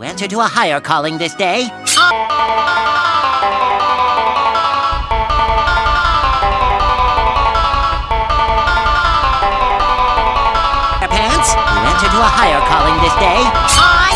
You answer to a higher calling this day. Pants, you answer to a higher calling this day. I